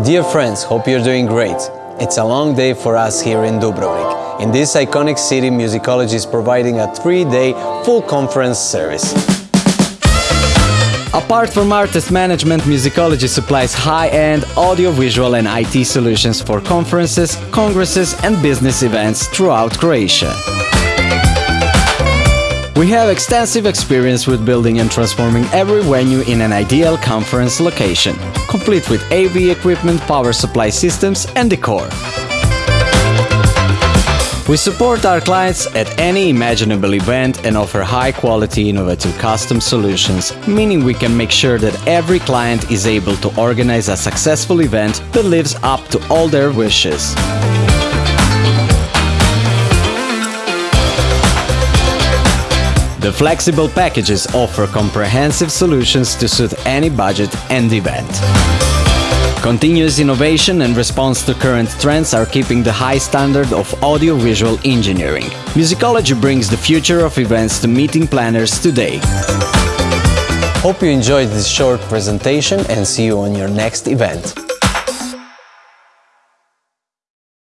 Dear friends, hope you're doing great. It's a long day for us here in Dubrovnik. In this iconic city, Musicology is providing a three-day full conference service. Apart from artist management, Musicology supplies high-end audio-visual and IT solutions for conferences, congresses and business events throughout Croatia. We have extensive experience with building and transforming every venue in an ideal conference location, complete with AV equipment, power supply systems and decor. We support our clients at any imaginable event and offer high-quality innovative custom solutions, meaning we can make sure that every client is able to organize a successful event that lives up to all their wishes. The flexible packages offer comprehensive solutions to suit any budget and event. Continuous innovation and response to current trends are keeping the high standard of audio-visual engineering. Musicology brings the future of events to meeting planners today. Hope you enjoyed this short presentation and see you on your next event.